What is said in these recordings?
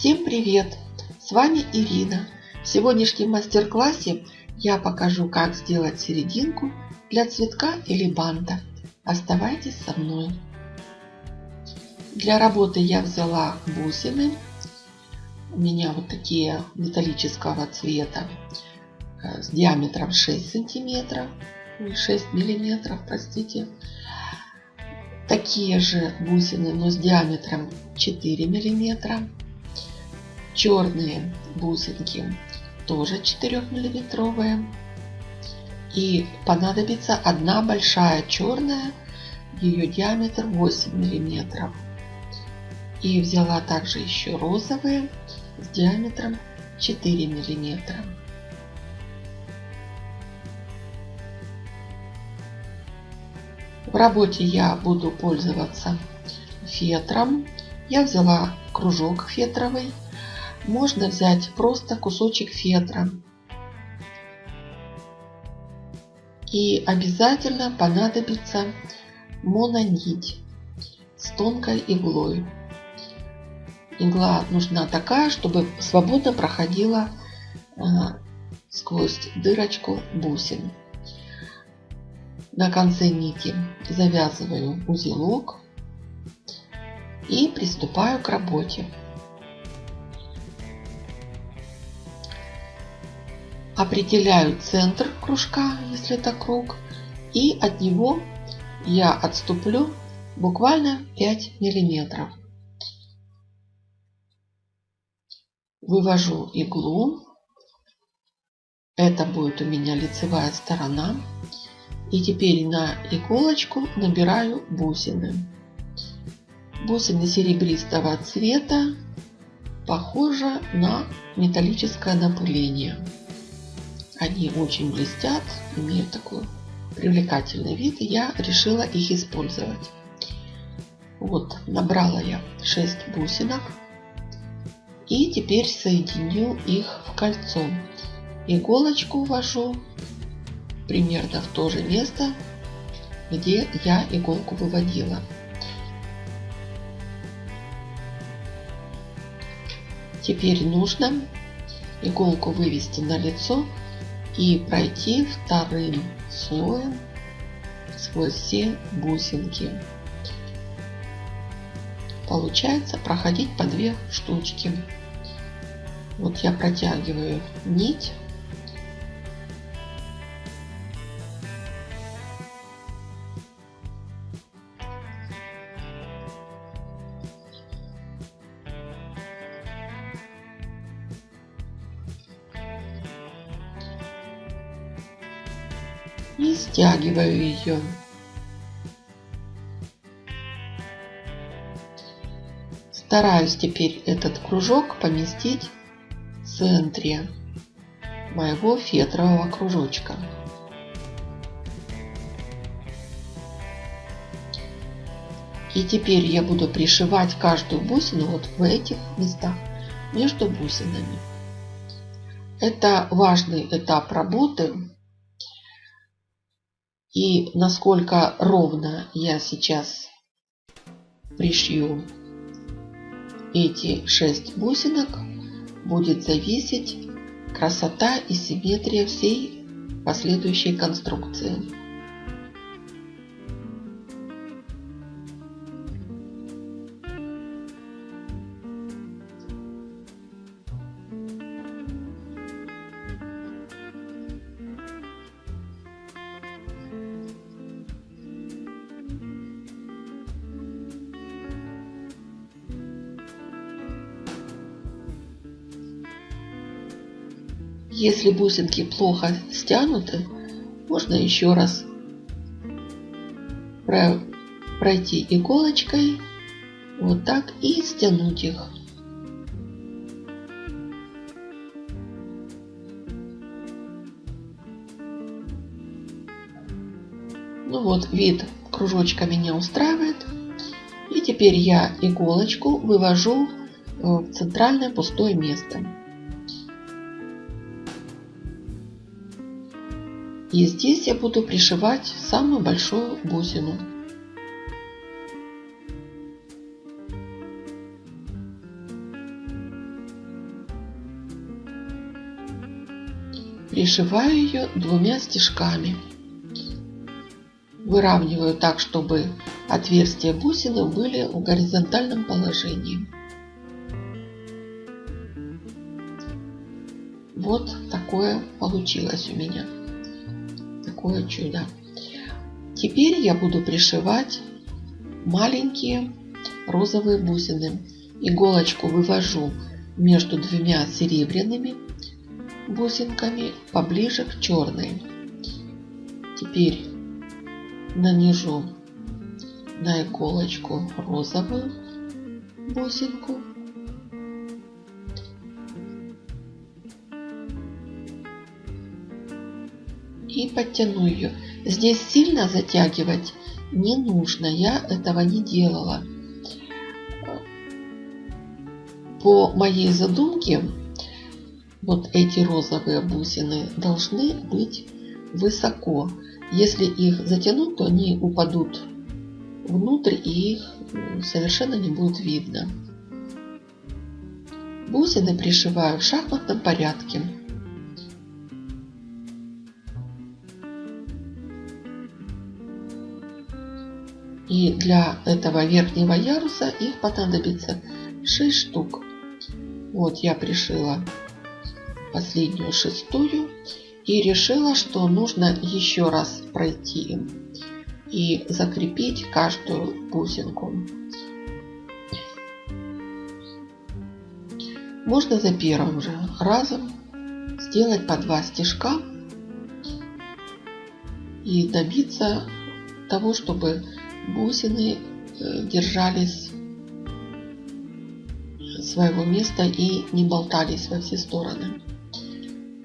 Всем привет! С вами Ирина. В сегодняшнем мастер-классе я покажу, как сделать серединку для цветка или банта. Оставайтесь со мной. Для работы я взяла бусины. У меня вот такие металлического цвета э, с диаметром 6 сантиметров. 6 миллиметров, простите. Такие же бусины, но с диаметром 4 миллиметра. Черные бусинки тоже 4 миллиметровые. И понадобится одна большая черная, ее диаметр 8 миллиметров. И взяла также еще розовые с диаметром 4 миллиметра. В работе я буду пользоваться фетром. Я взяла кружок фетровый. Можно взять просто кусочек фетра. И обязательно понадобится мононить с тонкой иглой. Игла нужна такая, чтобы свободно проходила э, сквозь дырочку бусин. На конце нити завязываю узелок и приступаю к работе. Определяю центр кружка, если это круг, и от него я отступлю буквально 5 миллиметров. Вывожу иглу. Это будет у меня лицевая сторона. И теперь на иголочку набираю бусины. Бусины серебристого цвета похожи на металлическое напыление. Они очень блестят, имеют такой привлекательный вид, и я решила их использовать. Вот, набрала я 6 бусинок. И теперь соединю их в кольцо. Иголочку ввожу примерно в то же место, где я иголку выводила. Теперь нужно иголку вывести на лицо и пройти вторым слоем сквозь все бусинки. Получается проходить по две штучки. Вот я протягиваю нить и стягиваю ее. Стараюсь теперь этот кружок поместить в центре моего фетрового кружочка. И теперь я буду пришивать каждую бусину вот в этих местах между бусинами. Это важный этап работы, и насколько ровно я сейчас пришью эти 6 бусинок, будет зависеть красота и симметрия всей последующей конструкции. Если бусинки плохо стянуты, можно еще раз пройти иголочкой вот так и стянуть их. Ну вот, вид кружочка меня устраивает. И теперь я иголочку вывожу в центральное пустое место. И здесь я буду пришивать самую большую бусину. Пришиваю ее двумя стежками. Выравниваю так, чтобы отверстия бусины были в горизонтальном положении. Вот такое получилось у меня. Такое чудо. Теперь я буду пришивать маленькие розовые бусины. Иголочку вывожу между двумя серебряными бусинками поближе к черной. Теперь нанижу на иголочку розовую бусинку. И подтяну ее. Здесь сильно затягивать не нужно. Я этого не делала. По моей задумке, вот эти розовые бусины должны быть высоко. Если их затянуть, то они упадут внутрь и их совершенно не будет видно. Бусины пришиваю в шахматном порядке. И для этого верхнего яруса их понадобится 6 штук. Вот я пришила последнюю шестую и решила, что нужно еще раз пройти и закрепить каждую бусинку. Можно за первым же разом сделать по два стежка и добиться того, чтобы бусины э, держались своего места и не болтались во все стороны.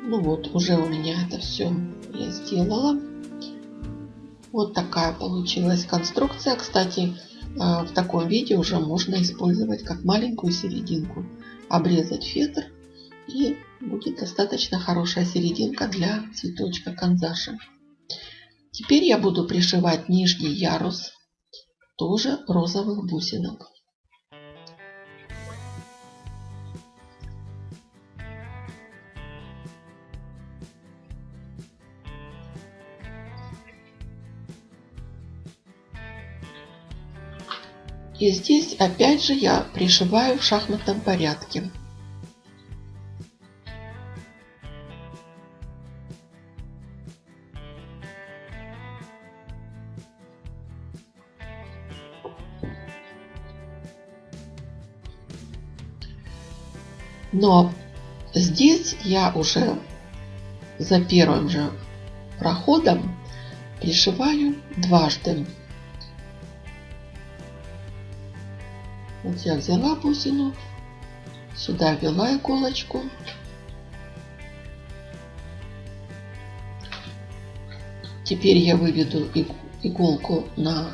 Ну вот, уже у меня это все я сделала. Вот такая получилась конструкция. Кстати, э, в таком виде уже можно использовать как маленькую серединку. Обрезать фетр и будет достаточно хорошая серединка для цветочка канзаши. Теперь я буду пришивать нижний ярус тоже розовых бусинок. И здесь опять же я пришиваю в шахматном порядке. Но здесь я уже за первым же проходом пришиваю дважды. Вот я взяла бусину, сюда ввела иголочку. Теперь я выведу иголку на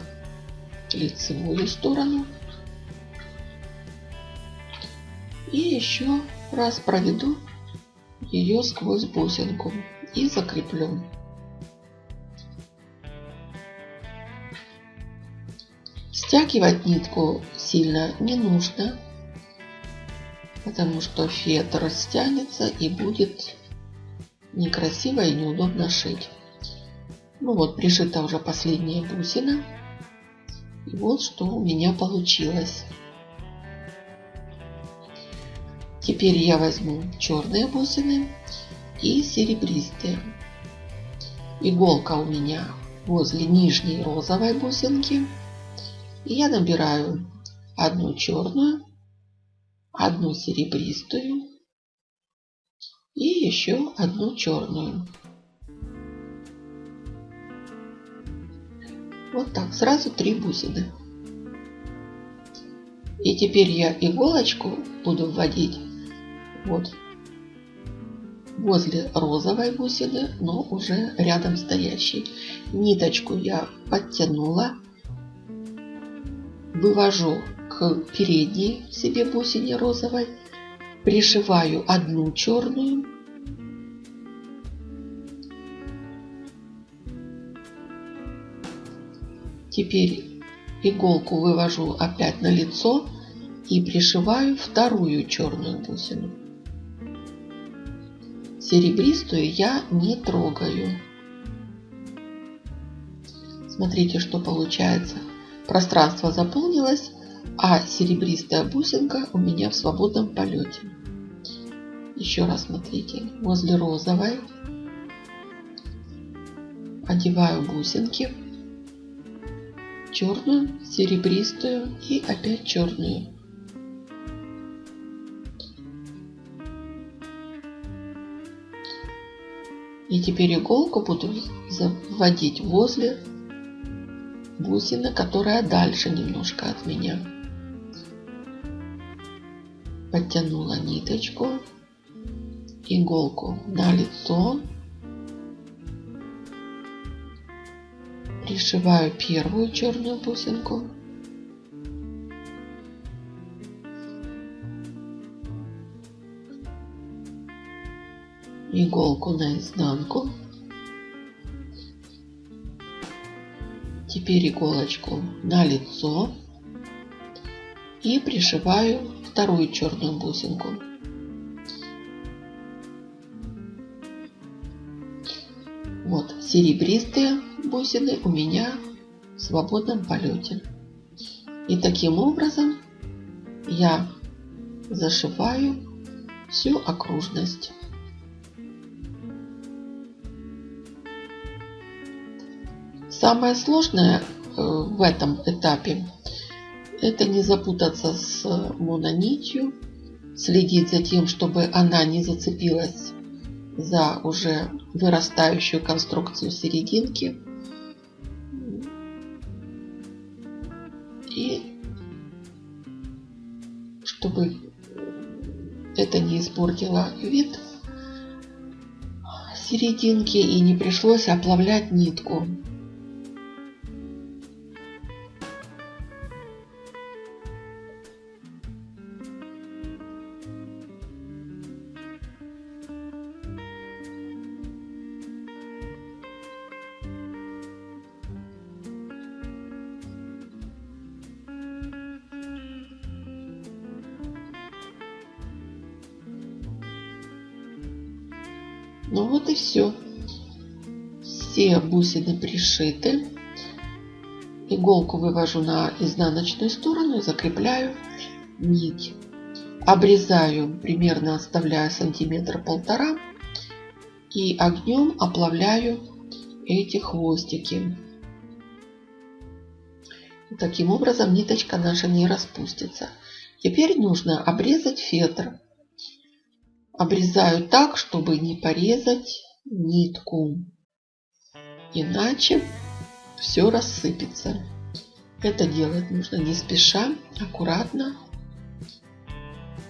лицевую сторону. И еще раз проведу ее сквозь бусинку и закреплю. Стягивать нитку сильно не нужно, потому что фетр растянется и будет некрасиво и неудобно шить. Ну вот, пришита уже последняя бусина. И вот что у меня получилось. Теперь я возьму черные бусины и серебристые. Иголка у меня возле нижней розовой бусинки. И я набираю одну черную, одну серебристую и еще одну черную. Вот так, сразу три бусины. И теперь я иголочку буду вводить вот возле розовой бусины, но уже рядом стоящей. Ниточку я подтянула вывожу к передней себе бусине розовой, пришиваю одну черную, Теперь иголку вывожу опять на лицо и пришиваю вторую черную бусину. Серебристую я не трогаю. Смотрите, что получается. Пространство заполнилось, а серебристая бусинка у меня в свободном полете. Еще раз смотрите, возле розовой одеваю бусинки, черную, серебристую и опять черную. И теперь иголку буду вводить возле бусины, которая дальше немножко от меня. Подтянула ниточку, иголку на лицо. Пришиваю первую черную бусинку. Иголку на изнанку. Теперь иголочку на лицо и пришиваю вторую черную бусинку. Вот серебристые бусины у меня в свободном полете. И таким образом я зашиваю всю окружность. Самое сложное э, в этом этапе это не запутаться с мононитью, следить за тем, чтобы она не зацепилась за уже вырастающую конструкцию серединки. И чтобы это не испортило вид серединки и не пришлось оплавлять нитку. Ну вот и все. Все бусины пришиты. Иголку вывожу на изнаночную сторону и закрепляю нить. Обрезаю, примерно оставляю сантиметр полтора. И огнем оплавляю эти хвостики. Таким образом ниточка наша не распустится. Теперь нужно обрезать фетр обрезаю так, чтобы не порезать нитку. Иначе все рассыпется. Это делать нужно не спеша, аккуратно.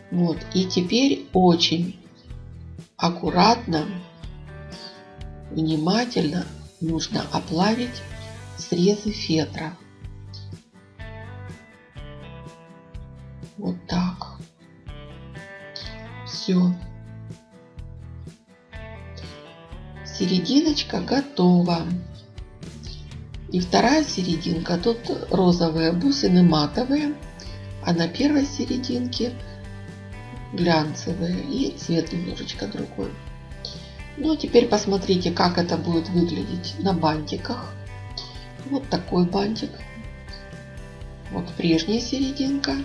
Вот. И теперь очень аккуратно, внимательно нужно оплавить срезы фетра. Вот так. Все. Серединочка готова. И вторая серединка, тут розовые бусины матовые, а на первой серединке глянцевые и цвет немножечко другой. Ну, а теперь посмотрите, как это будет выглядеть на бантиках. Вот такой бантик. Вот прежняя серединка.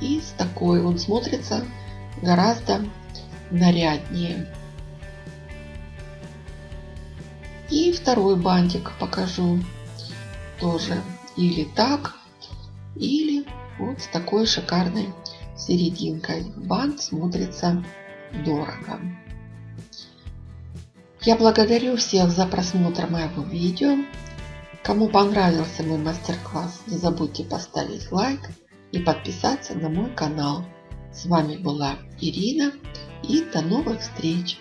И с такой он смотрится гораздо наряднее. И второй бантик покажу тоже или так, или вот с такой шикарной серединкой. Бант смотрится дорого. Я благодарю всех за просмотр моего видео. Кому понравился мой мастер-класс, не забудьте поставить лайк и подписаться на мой канал. С вами была Ирина и до новых встреч!